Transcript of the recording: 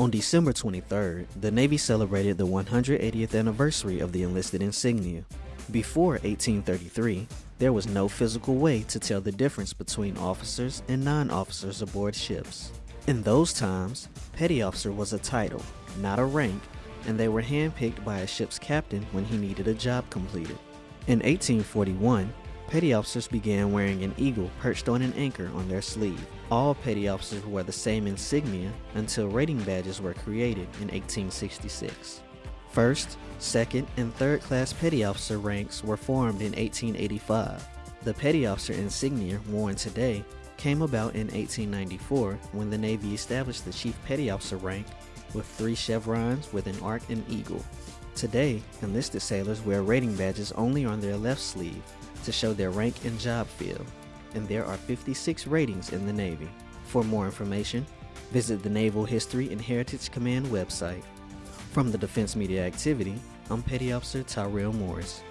On December 23rd, the Navy celebrated the 180th anniversary of the enlisted insignia. Before 1833, there was no physical way to tell the difference between officers and non-officers aboard ships. In those times, petty officer was a title, not a rank, and they were handpicked by a ship's captain when he needed a job completed. In 1841, petty officers began wearing an eagle perched on an anchor on their sleeve. All petty officers wore the same insignia until rating badges were created in 1866. First, second, and third class petty officer ranks were formed in 1885. The petty officer insignia worn today came about in 1894 when the Navy established the chief petty officer rank with three chevrons with an arc and eagle. Today, enlisted sailors wear rating badges only on their left sleeve to show their rank and job field, and there are 56 ratings in the Navy. For more information, visit the Naval History and Heritage Command website. From the Defense Media Activity, I'm Petty Officer Tyrell Morris.